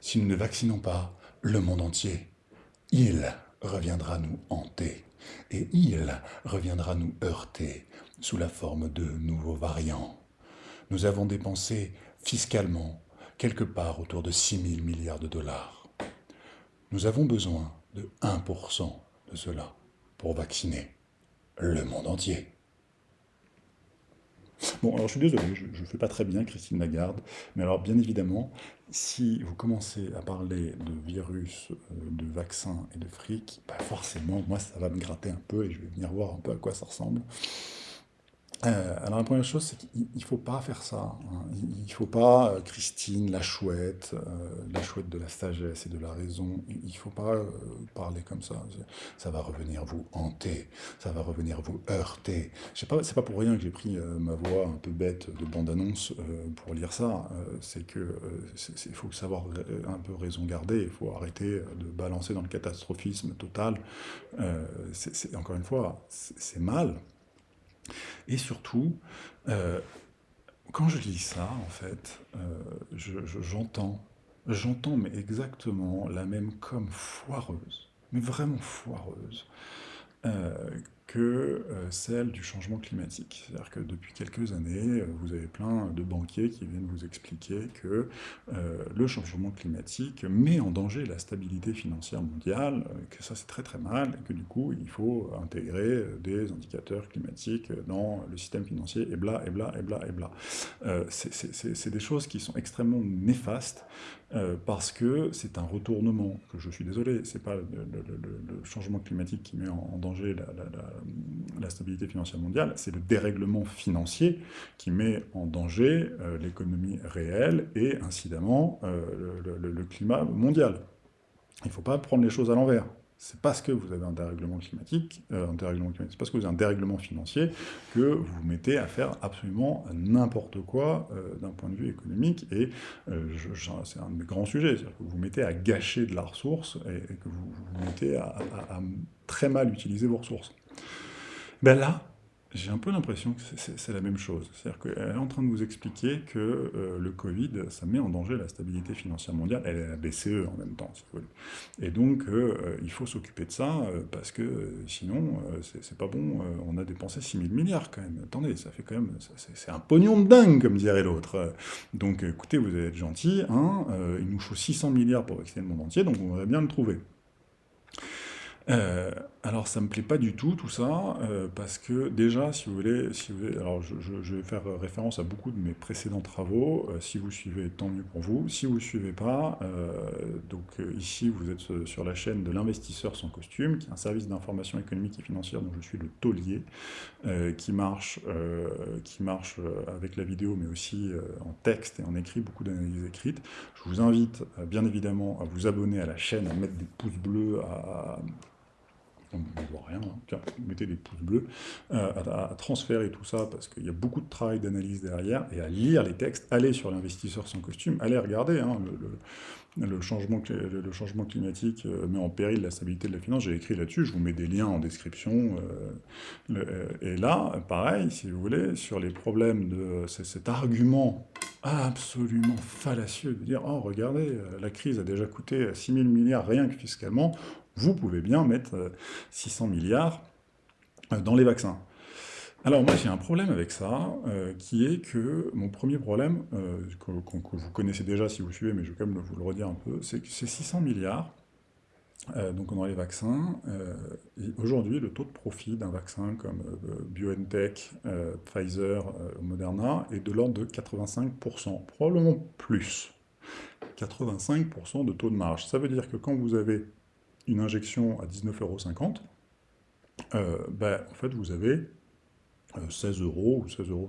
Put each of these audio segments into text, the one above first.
si nous ne vaccinons pas le monde entier, il reviendra nous hanter et il reviendra nous heurter sous la forme de nouveaux variants. Nous avons dépensé fiscalement quelque part autour de 6 000 milliards de dollars. Nous avons besoin de 1% de cela pour vacciner le monde entier. Bon, alors je suis désolé, je ne fais pas très bien Christine Lagarde, mais alors bien évidemment, si vous commencez à parler de virus, euh, de vaccins et de fric, bah forcément, moi ça va me gratter un peu et je vais venir voir un peu à quoi ça ressemble. Euh, alors la première chose, c'est qu'il ne faut pas faire ça. Hein. Il ne faut pas, euh, Christine, la chouette, euh, la chouette de la sagesse et de la raison, il ne faut pas parler comme ça. Ça va revenir vous hanter, ça va revenir vous heurter. Ce n'est pas, pour rien que j'ai pris ma voix un peu bête de bande-annonce pour lire ça. c'est que il faut savoir un peu raison garder, il faut arrêter de balancer dans le catastrophisme total. c'est encore une fois, c'est mal, et surtout, euh, quand je lis ça, en fait, euh, j'entends, j'entends mais exactement la même comme foireuse, mais vraiment foireuse, euh, que euh, celle du changement climatique. C'est-à-dire que depuis quelques années, euh, vous avez plein de banquiers qui viennent vous expliquer que euh, le changement climatique met en danger la stabilité financière mondiale, que ça c'est très très mal, et que du coup il faut intégrer des indicateurs climatiques dans le système financier, et bla, et bla, et bla, et bla. c'est des choses qui sont extrêmement néfastes, parce que c'est un retournement, que je suis désolé, c'est pas le, changement climatique qui met en, danger la la stabilité financière mondiale, c'est le dérèglement financier qui met en danger euh, l'économie réelle et incidemment euh, le, climat mondial. Il ne faut pas prendre les choses à l'envers. C'est parce que vous avez un dérèglement climatique, euh, un dérèglement climatique, c'est parce que vous avez un dérèglement financier que vous vous mettez à faire absolument n'importe quoi d'un point de vue économique. Et c'est un des grands sujets, c'est-à-dire que vous vous mettez à gâcher de la ressource et, que vous vous mettez à très mal utiliser vos ressources. Ben là, j'ai un peu l'impression que c'est la même chose. C'est-à-dire qu'elle est en train de vous expliquer que euh, le Covid, ça met en danger la stabilité financière mondiale. Elle est la BCE en même temps, si vous voulez. Et donc, euh, il faut s'occuper de ça, euh, parce que sinon, c'est pas bon. on a dépensé 6 000 milliards, quand même. Attendez, ça fait quand même... C'est un pognon de dingue, comme dirait l'autre. Donc, écoutez, vous allez être gentil. Hein, il nous faut 600 milliards pour vacciner le monde entier, donc on va bien le trouver. Euh, alors ça me plaît pas du tout tout ça, euh, parce que déjà, si vous voulez, si vous voulez alors je, vais faire référence à beaucoup de mes précédents travaux, euh, si vous suivez, tant mieux pour vous, si vous ne suivez pas, donc ici vous êtes sur la chaîne de l'investisseur sans costume, qui est un service d'information économique et financière dont je suis le taulier, qui marche, qui marche avec la vidéo mais aussi en texte et en écrit, beaucoup d'analyses écrites. Je vous invite bien évidemment à vous abonner à la chaîne, à mettre des pouces bleus, à on ne voit rien, hein. mettez des pouces bleus, euh, à, transférer tout ça, parce qu'il y a beaucoup de travail d'analyse derrière, et à lire les textes, allez sur l'investisseur sans costume, allez regarder, hein, le, changement, le, changement, climatique euh, met en péril la stabilité de la finance, j'ai écrit là-dessus, je vous mets des liens en description, euh, et là, pareil, si vous voulez, sur les problèmes de cet argument absolument fallacieux de dire « Oh, regardez, la crise a déjà coûté 6 000 milliards rien que fiscalement, vous pouvez bien mettre 600 euh, milliards euh, dans les vaccins. Alors moi j'ai un problème avec ça, euh, qui est que mon premier problème, que, vous connaissez déjà si vous suivez, mais je vais quand même vous le redire un peu, c'est que ces 600 milliards, donc dans les vaccins, aujourd'hui le taux de profit d'un vaccin comme BioNTech, Pfizer, Moderna est de l'ordre de 85%, probablement plus. 85% de taux de marge. Ça veut dire que quand vous avez une injection à 19,50 euh, ben, en fait, vous avez 16 euh, euros ou 16,50 euros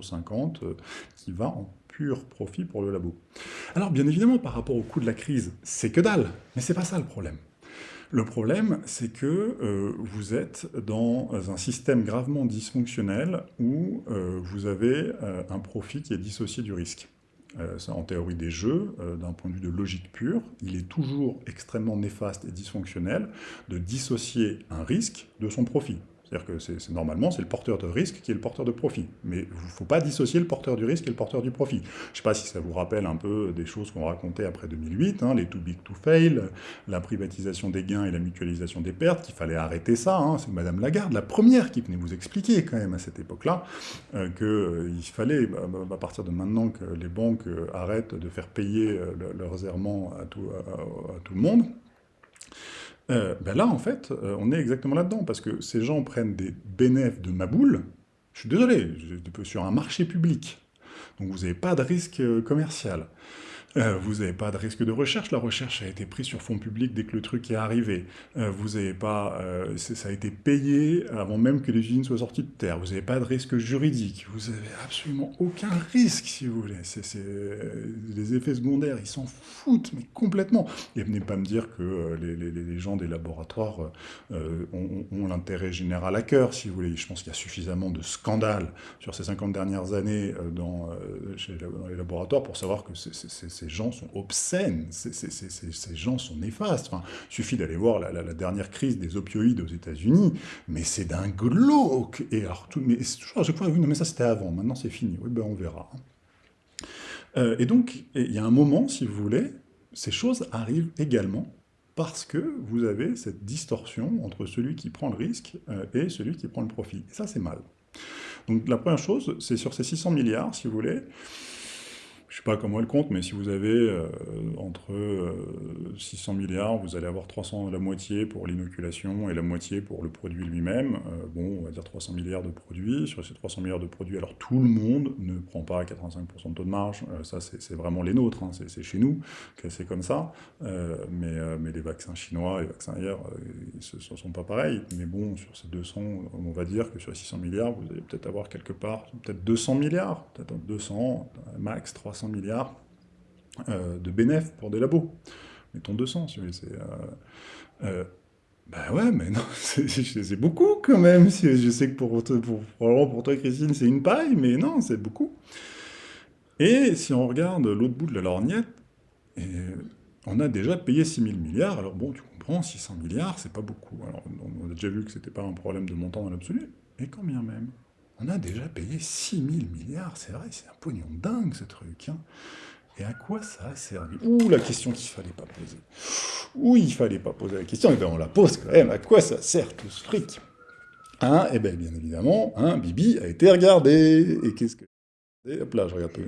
euh, qui va en pur profit pour le labo. Alors, bien évidemment, par rapport au coût de la crise, c'est que dalle, mais c'est pas ça le problème. Le problème, c'est que vous êtes dans un système gravement dysfonctionnel où vous avez un profit qui est dissocié du risque. Euh, en théorie des jeux, euh, d'un point de vue de logique pure, il est toujours extrêmement néfaste et dysfonctionnel de dissocier un risque de son profit. C'est-à-dire que c'est normalement, c'est le porteur de risque qui est le porteur de profit. Mais il ne faut pas dissocier le porteur du risque et le porteur du profit. Je ne sais pas si ça vous rappelle un peu des choses qu'on racontait après 2008, hein, les too big to fail, la privatisation des gains et la mutualisation des pertes, qu'il fallait arrêter ça. Hein. C'est Madame Lagarde, la première qui venait vous expliquer quand même à cette époque-là, euh, qu'il fallait, bah, bah, à partir de maintenant, que les banques euh, arrêtent de faire payer euh, leurs errements à tout le monde. Euh, ben là, en fait, euh, on est exactement là-dedans, parce que ces gens prennent des bénéfices de ma boule, je suis désolé, sur un marché public, donc vous n'avez pas de risque euh, commercial. Euh, vous n'avez pas de risque de recherche, la recherche a été prise sur fonds publics dès que le truc est arrivé. Euh, vous n'avez pas, euh, ça a été payé avant même que les usines soient sorties de terre. Vous n'avez pas de risque juridique. Vous n'avez absolument aucun risque, si vous voulez. les effets secondaires, ils s'en foutent, mais complètement. Et venez pas me dire que les, gens des laboratoires ont, l'intérêt général à cœur, si vous voulez. Je pense qu'il y a suffisamment de scandales sur ces 50 dernières années dans les laboratoires pour savoir que c'est ces gens sont obscènes, ces, gens sont néfastes. Enfin, suffit d'aller voir la, dernière crise des opioïdes aux États-Unis, mais c'est d'un glauque. Et alors, mais toujours à chaque fois, oui, non, mais ça c'était avant, maintenant c'est fini. Oui, ben on verra. Euh, et donc, il y a un moment, si vous voulez, ces choses arrivent également parce que vous avez cette distorsion entre celui qui prend le risque euh, et celui qui prend le profit. Et ça, c'est mal. Donc la première chose, c'est sur ces 600 milliards, si vous voulez, je ne sais pas comment elle compte, mais si vous avez euh, entre 600 euh, milliards, vous allez avoir 300, la moitié pour l'inoculation et la moitié pour le produit lui-même. Euh, bon, on va dire 300 milliards de produits. Sur ces 300 milliards de produits, alors tout le monde ne prend pas 85% de taux de marge. ça, c'est vraiment les nôtres, hein, c'est chez nous que c'est comme ça. mais, mais les vaccins chinois, les vaccins ailleurs, ce ne sont pas pareils. Mais bon, sur ces 200, on va dire que sur les 600 milliards, vous allez peut-être avoir quelque part, peut-être 200 milliards, peut-être 200, max 300 milliards euh, de bénéfices pour des labos. Mettons 200, si vous voulez. Ben ouais, mais non, c'est beaucoup quand même. Je sais que pour, toi, Christine, c'est une paille, mais non, c'est beaucoup. Et si on regarde l'autre bout de la lorgnette, et on a déjà payé 6 000 milliards. Alors bon, tu comprends, 600 milliards, c'est pas beaucoup. Alors, on a déjà vu que c'était pas un problème de montant dans l'absolu, mais quand bien même? On a déjà payé 6 000 milliards, c'est vrai, c'est un pognon dingue ce truc. Hein. Et à quoi ça a servi? Ouh, la question qu'il fallait pas poser. Ouh, il fallait pas poser la question, et bien on la pose quand même. À quoi ça sert tout ce fric? Hein Eh bien, bien évidemment, hein, Bibi a été regardé. Et qu'est-ce que... Hop là, je regarde plus.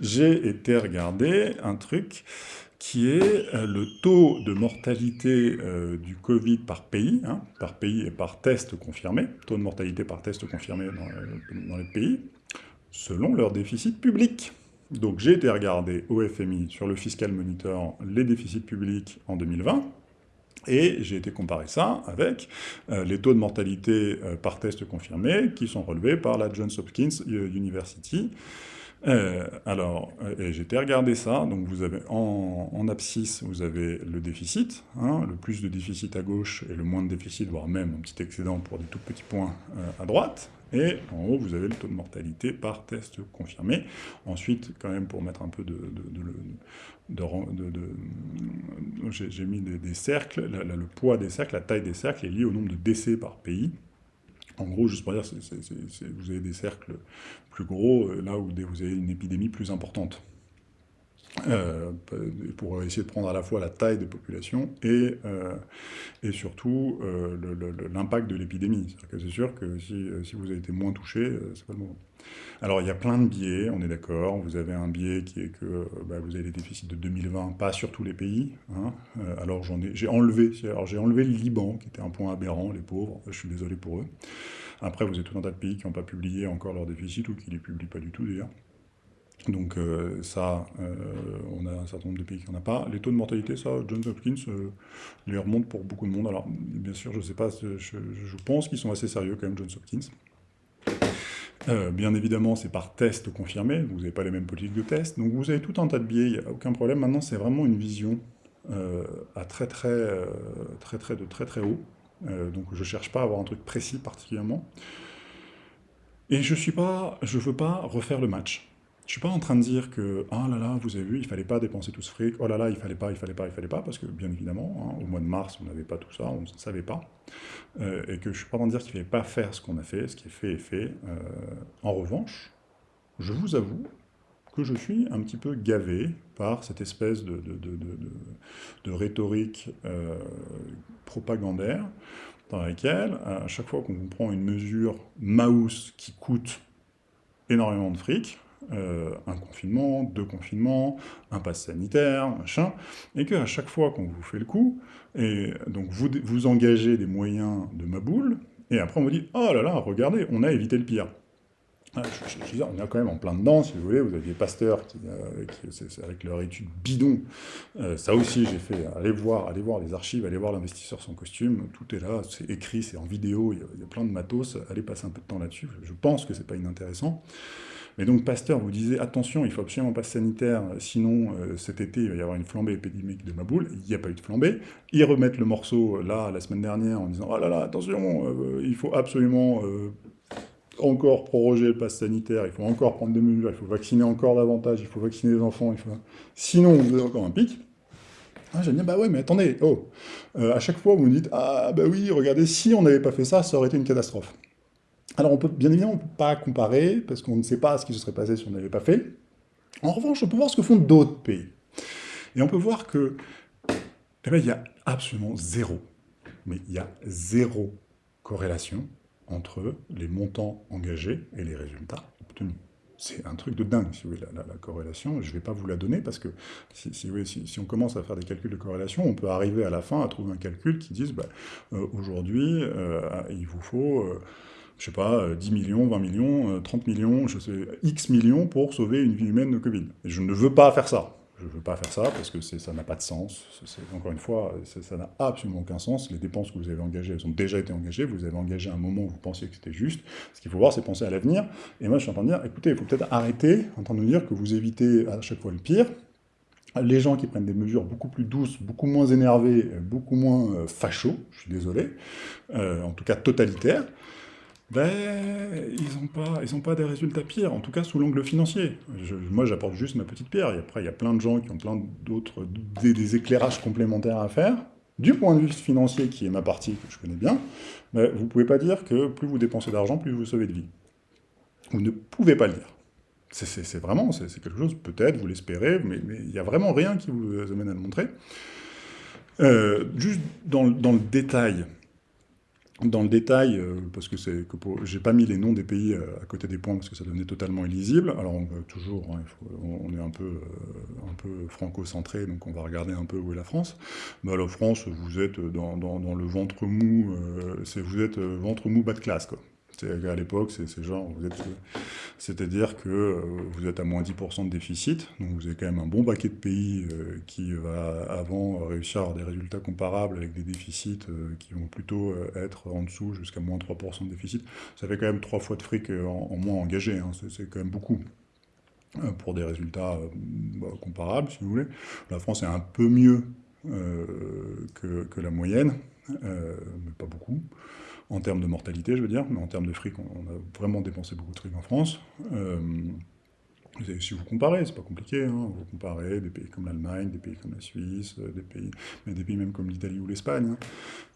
J'ai été regarder un truc qui est euh, le taux de mortalité euh, du Covid par pays, hein, par pays et par test confirmé, taux de mortalité par test confirmé dans, euh, les pays, selon leur déficit public. Donc j'ai été regarder au FMI sur le Fiscal Monitor les déficits publics en 2020, et j'ai été comparer ça avec les taux de mortalité par test confirmé qui sont relevés par la Johns Hopkins University, euh, alors, euh, j'ai été regarder ça, donc vous avez en, abscisse, vous avez le déficit, hein, le plus de déficit à gauche et le moins de déficit, voire même un petit excédent pour des tout petits points euh, à droite, et en haut, vous avez le taux de mortalité par test confirmé. Ensuite, quand même, pour mettre un peu de... j'ai mis des, cercles, le poids des cercles, la taille des cercles est liée au nombre de décès par pays. En gros, juste pour dire, vous avez des cercles plus gros, euh, là où vous avez une épidémie plus importante. Euh, pour essayer de prendre à la fois la taille des populations et, euh, et surtout l'impact de l'épidémie. C'est sûr que si, vous avez été moins touché, c'est pas le moment. Alors il y a plein de biais, on est d'accord. Vous avez un biais qui est que bah, vous avez les déficits de 2020, pas sur tous les pays. Hein. alors j'en ai, j'ai enlevé, j'ai enlevé le Liban, qui était un point aberrant, les pauvres. Je suis désolé pour eux. Après, vous avez tout un tas de pays qui n'ont pas publié encore leur déficit ou qui les publient pas du tout d'ailleurs. Donc euh, ça, euh, on a un certain nombre de pays qui n'en a pas. Les taux de mortalité, ça, Johns Hopkins euh, les remonte pour beaucoup de monde. Alors, bien sûr, je ne sais pas, je, pense qu'ils sont assez sérieux quand même, Johns Hopkins. bien évidemment, c'est par test confirmé, vous n'avez pas les mêmes politiques de test, donc vous avez tout un tas de biais, il n'y a aucun problème. Maintenant, c'est vraiment une vision à très très, très très de très très haut, euh, donc je ne cherche pas à avoir un truc précis particulièrement. Et je ne veux pas refaire le match. Je suis pas en train de dire que, ah là là, vous avez vu, il fallait pas dépenser tout ce fric, oh là là, il fallait pas, il fallait pas, il fallait pas, parce que bien évidemment, hein, au mois de mars, on n'avait pas tout ça, on ne savait pas, euh, et que je suis pas en train de dire qu'il fallait pas faire ce qu'on a fait, ce qui est fait est fait. Euh, en revanche, je vous avoue que je suis un petit peu gavé par cette espèce de, de, rhétorique euh, propagandaire dans laquelle, à chaque fois qu'on prend une mesure mouse qui coûte énormément de fric, euh, un confinement, deux confinements, un pass sanitaire, machin, et qu'à chaque fois qu'on vous fait le coup, et donc vous, vous engagez des moyens de ma boule, et après on vous dit « Oh là là, regardez, on a évité le pire ». Ah, on est quand même en plein dedans, si vous voulez. Vous aviez Pasteur, qui, euh, avec leur étude bidon. Euh, ça aussi, j'ai fait. Allez voir, allez voir les archives, allez voir l'investisseur sans costume. Tout est là, c'est écrit, c'est en vidéo, il y, a, plein de matos. Allez passer un peu de temps là-dessus. Je pense que c'est pas inintéressant. Mais donc Pasteur vous disait, attention, il faut absolument pas sanitaire, sinon euh, cet été il va y avoir une flambée épidémique de ma boule. Il n'y a pas eu de flambée. Ils remettent le morceau là, la semaine dernière, en disant, oh là là, attention, il faut absolument encore proroger le pass sanitaire, il faut encore prendre des mesures, il faut vacciner encore davantage, il faut vacciner les enfants, sinon vous avez encore un pic. Ah, j'ai bah ouais, mais attendez, oh, euh, à chaque fois vous me dites, ah bah oui, regardez, si on n'avait pas fait ça, ça aurait été une catastrophe. Alors on peut, bien évidemment, on peut pas comparer, parce qu'on ne sait pas ce qui se serait passé si on n'avait pas fait. En revanche, on peut voir ce que font d'autres pays. Et on peut voir que, eh ben, il y a absolument zéro, mais il y a zéro corrélation entre les montants engagés et les résultats obtenus. C'est un truc de dingue, si vous voulez, la, corrélation. Je ne vais pas vous la donner parce que si, si, on commence à faire des calculs de corrélation, on peut arriver à la fin à trouver un calcul qui dise bah, euh, aujourd'hui, euh, il vous faut, euh, je sais pas, 10 millions, 20 millions, 30 millions, je sais, X millions pour sauver une vie humaine de Covid. Et je ne veux pas faire ça je ne veux pas faire ça parce que ça n'a pas de sens. Encore une fois, ça n'a absolument aucun sens. Les dépenses que vous avez engagées, elles ont déjà été engagées. Vous avez engagé un moment où vous pensiez que c'était juste. Ce qu'il faut voir, c'est penser à l'avenir. Et moi, je suis en train de dire, écoutez, il faut peut-être arrêter en train de dire que vous évitez à chaque fois le pire. Les gens qui prennent des mesures beaucoup plus douces, beaucoup moins énervées, beaucoup moins euh, fachos, je suis désolé, euh, en tout cas totalitaires, ben, ils n'ont pas, pas des résultats pires, en tout cas sous l'angle financier. moi, j'apporte juste ma petite pierre. Après, il y a plein de gens qui ont plein d'autres, des, éclairages complémentaires à faire. Du point de vue financier, qui est ma partie, que je connais bien, ben, vous ne pouvez pas dire que plus vous dépensez d'argent, plus vous sauvez de vie. Vous ne pouvez pas le dire. C'est vraiment, c'est quelque chose, peut-être, vous l'espérez, mais il n'y a vraiment rien qui vous amène à le montrer. Euh, juste dans le détail, dans le détail, euh, parce que c'est que j'ai pas mis les noms des pays euh, à côté des points parce que ça devenait totalement illisible. Alors on va toujours, hein, on est un peu, euh, un peu franco-centré, donc on va regarder un peu où est la France. Bah, la France, vous êtes dans, le ventre mou, vous êtes ventre mou bas de classe quoi. À l'époque, c'est genre, c'est-à-dire que euh, vous êtes à moins 10% de déficit, donc vous avez quand même un bon paquet de pays euh, qui va avant réussir à avoir des résultats comparables avec des déficits euh, qui vont plutôt être en dessous jusqu'à moins 3% de déficit. Ça fait quand même trois fois de fric en, moins engagé, hein. c'est quand même beaucoup pour des résultats bah, comparables, si vous voulez. La France est un peu mieux que, que, la moyenne, mais pas beaucoup en termes de mortalité, je veux dire, mais en termes de fric, on, a vraiment dépensé beaucoup de fric en France. Euh, si vous comparez, c'est pas compliqué, hein, vous comparez des pays comme l'Allemagne, des pays comme la Suisse, euh, des pays, mais des pays même comme l'Italie ou l'Espagne. Hein.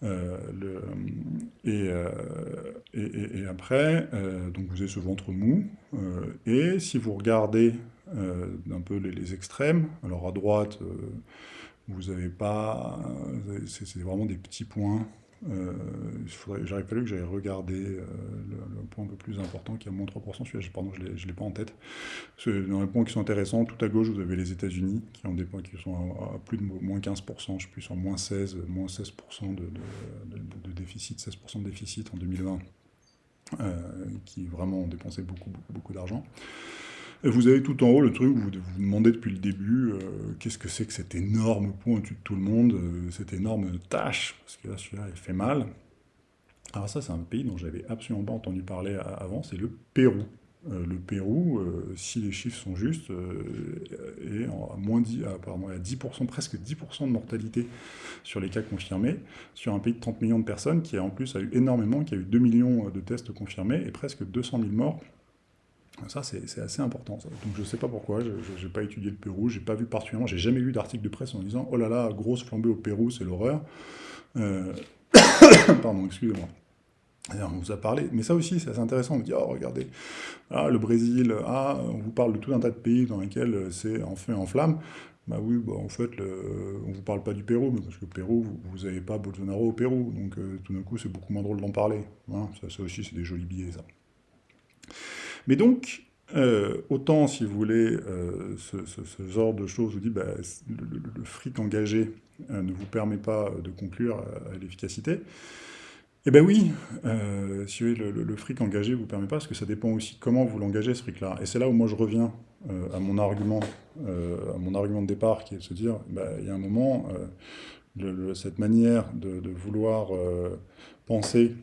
Euh, et, après, donc vous avez ce ventre mou, et si vous regardez un peu les, extrêmes, alors à droite, vous n'avez pas, c'est vraiment des petits points euh, J'aurais fallu que j'aille regarder euh, le, point un peu plus important qui est à moins 3%, celui-là, pardon, je ne l'ai pas en tête. Dans les points qui sont intéressants, tout à gauche, vous avez les États-Unis qui ont des points qui sont à, plus de moins 15%, je ne sais plus, sur moins 16, moins 16% de, de, déficit, 16% de déficit en 2020, euh, qui vraiment ont dépensé beaucoup, beaucoup d'argent. Vous avez tout en haut le truc où vous vous demandez depuis le début euh, qu'est-ce que c'est que cet énorme point au-dessus de tout le monde, euh, cette énorme tâche, parce que là, celui-là, il fait mal. Alors ça, c'est un pays dont j'avais absolument pas entendu parler avant, c'est le Pérou. Euh, le Pérou, si les chiffres sont justes, est à, moins 10, pardon, à 10%, presque 10% de mortalité sur les cas confirmés, sur un pays de 30 millions de personnes qui en plus a eu énormément, qui a eu 2 millions de tests confirmés et presque 200 000 morts Ça, c'est assez important. Donc je ne sais pas pourquoi, je n'ai pas étudié le Pérou, j'ai pas vu particulièrement, j'ai jamais lu d'article de presse en disant « Oh là là, grosse flambée au Pérou, c'est l'horreur euh, Pardon, excusez-moi. On vous a parlé, mais ça aussi c'est assez intéressant, on vous dit « Oh regardez, ah, le Brésil, ah, on vous parle de tout un tas de pays dans lesquels c'est en feu et en flamme ». Bah oui, bah en fait, on vous parle pas du Pérou, parce que le Pérou, vous n'avez pas Bolsonaro au Pérou, donc euh, tout d'un coup c'est beaucoup moins drôle d'en parler. Hein. ça, ça aussi c'est des jolis billets ça. Mais donc, euh, autant, si vous voulez, euh, ce, genre de choses vous dit bah, le, fric engagé euh, ne vous permet pas de conclure à, l'efficacité. Eh bien oui, si vous voulez, le, fric engagé ne vous permet pas, parce que ça dépend aussi comment vous l'engagez, ce fric-là. Et c'est là où moi je reviens à mon argument à mon argument de départ, qui est de se dire, bah, il y a un moment, cette manière de, de vouloir penser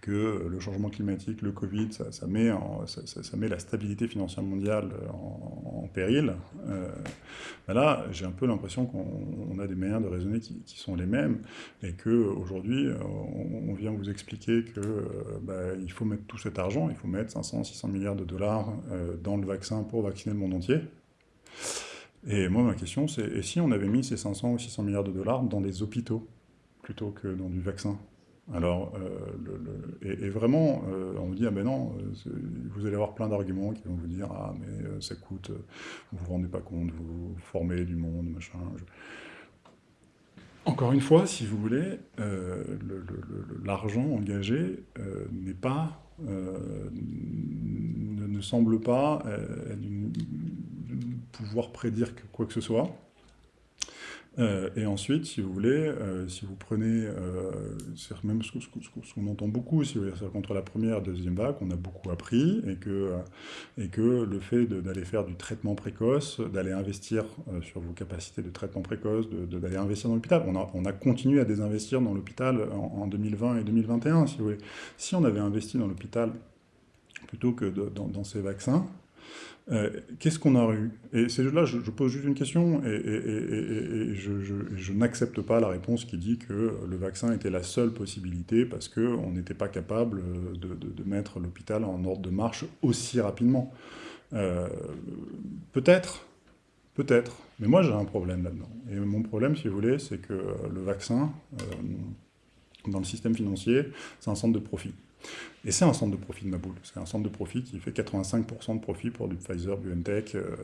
que le changement climatique, le Covid, ça, met, la stabilité financière mondiale en, péril. Euh, ben là, j'ai un peu l'impression qu'on a des manières de raisonner qui, sont les mêmes, et qu'aujourd'hui, on, on vient vous expliquer qu'il euh, ben, faut mettre tout cet argent, il faut mettre 500, 600 milliards de dollars euh, dans le vaccin pour vacciner le monde entier. Et moi, ma question, c'est, et si on avait mis ces 500 ou 600 milliards de dollars dans des hôpitaux, plutôt que dans du vaccin? Alors, euh, et, vraiment, euh, on vous dit, ah ben non, euh, vous allez avoir plein d'arguments qui vont vous dire, ah mais ça coûte, vous vous rendez pas compte, vous formez du monde, machin. Encore une fois, si vous voulez, l'argent engagé n'est pas, ne, semble pas pouvoir prédire quoi que ce soit. Euh, et ensuite, si vous voulez, euh, si vous prenez, euh, c'est même ce, qu'on entend beaucoup, si vous voulez, contre la première deuxième vague, on a beaucoup appris, et que, et que le fait d'aller faire du traitement précoce, d'aller investir sur vos capacités de traitement précoce, d'aller investir dans l'hôpital, on a, on a continué à désinvestir dans l'hôpital en, 2020 et 2021, si vous voulez. Si on avait investi dans l'hôpital plutôt que dans ces vaccins, euh, qu'est-ce qu'on a eu? Et c'est là, je, pose juste une question, et, je, n'accepte pas la réponse qui dit que le vaccin était la seule possibilité parce qu'on n'était pas capable de, mettre l'hôpital en ordre de marche aussi rapidement. Euh, peut-être, peut-être, mais moi j'ai un problème là-dedans. Et mon problème, si vous voulez, c'est que le vaccin, euh, dans le système financier, c'est un centre de profit. Et c'est un centre de profit de ma boule. C'est un centre de profit qui fait 85% de profit pour du Pfizer, BioNTech. Euh,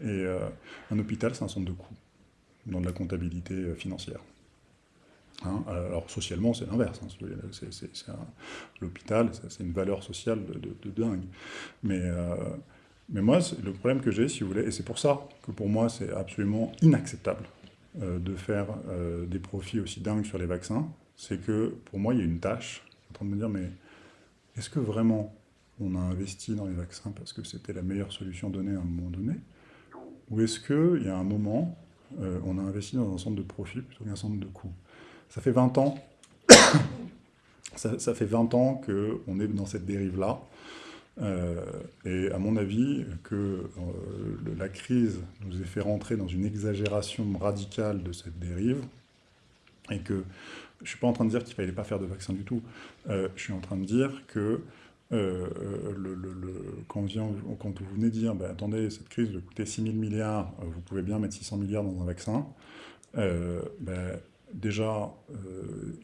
et euh, un hôpital, c'est un centre de coût dans de la comptabilité euh, financière. Hein, alors socialement, c'est l'inverse. Hein, L'hôpital, c'est une valeur sociale de, dingue. Mais, mais moi, le problème que j'ai, si vous voulez, et c'est pour ça que pour moi, c'est absolument inacceptable de faire des profits aussi dingues sur les vaccins, c'est que pour moi, il y a une tâche en train de me dire, mais est-ce que vraiment on a investi dans les vaccins parce que c'était la meilleure solution donnée à un moment donné Ou est-ce qu'il y a un moment, euh, on a investi dans un centre de profit plutôt qu'un centre de coût Ça fait 20 ans, ça, fait 20 ans qu'on est dans cette dérive-là. Euh, et à mon avis, que euh, la crise nous ait fait rentrer dans une exagération radicale de cette dérive, et que je ne suis pas en train de dire qu'il ne fallait pas faire de vaccin du tout. Euh, je suis en train de dire que euh, le, quand, quand, vous venez dire, bah, attendez, cette crise va coûter 6 000 milliards, euh, vous pouvez bien mettre 600 milliards dans un vaccin, bah, déjà,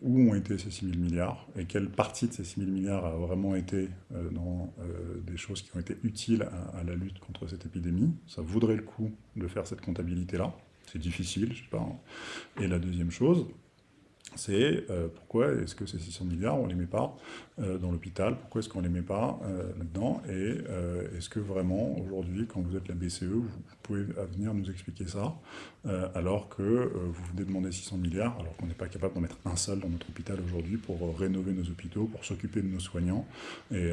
où ont été ces 6 000 milliards et quelle partie de ces 6 000 milliards a vraiment été dans des choses qui ont été utiles à, à, la lutte contre cette épidémie? Ça vaudrait le coup de faire cette comptabilité-là. C'est difficile, je sais pas. Hein. Et la deuxième chose, c'est euh, pourquoi est-ce que ces 600 milliards, on ne les met pas euh, dans l'hôpital? Pourquoi est-ce qu'on ne les met pas euh, là-dedans? Et est-ce que vraiment, aujourd'hui, quand vous êtes la BCE, vous pouvez venir nous expliquer ça, alors que vous venez demander 600 milliards, alors qu'on n'est pas capable d'en mettre un seul dans notre hôpital aujourd'hui pour rénover nos hôpitaux, pour s'occuper de nos soignants? Et,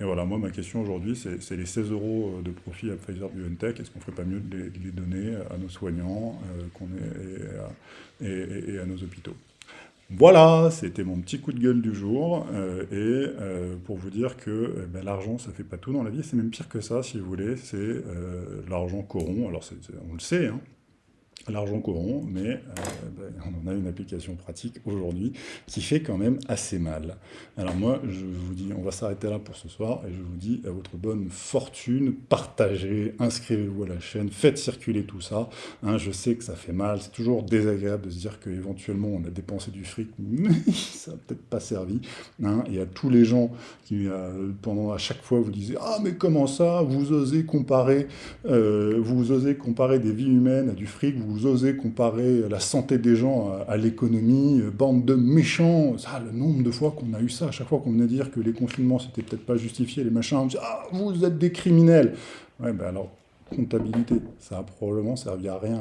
voilà, moi, ma question aujourd'hui, c'est les 16 euros de profit à Pfizer-BioNTech, est-ce qu'on ne ferait pas mieux de les, donner à nos soignants et à nos hôpitaux? Voilà, c'était mon petit coup de gueule du jour, euh, et euh, pour vous dire que euh, ben, l'argent, ça fait pas tout dans la vie, c'est même pire que ça, si vous voulez, c'est l'argent corrompt, alors on le sait, hein. L'argent courant, mais euh, ben, on en a une application pratique aujourd'hui qui fait quand même assez mal. Alors moi, je vous dis, on va s'arrêter là pour ce soir, et je vous dis à votre bonne fortune, partagez, inscrivez-vous à la chaîne, faites circuler tout ça. Hein, je sais que ça fait mal, c'est toujours désagréable de se dire qu'éventuellement on a dépensé du fric, mais ça n'a peut-être pas servi. Hein, et à tous les gens qui, euh, pendant à chaque fois, vous disent « Ah, mais comment ça? Vous osez comparer, euh, vous osez comparer des vies humaines à du fric, osez comparer la santé des gens à, l'économie, euh, bande de méchants !» Le nombre de fois qu'on a eu ça, à chaque fois qu'on venait dire que les confinements, c'était peut-être pas justifié, les machins, on dit « Ah, vous êtes des criminels !» Ouais, ben alors, comptabilité, ça a probablement servi à rien.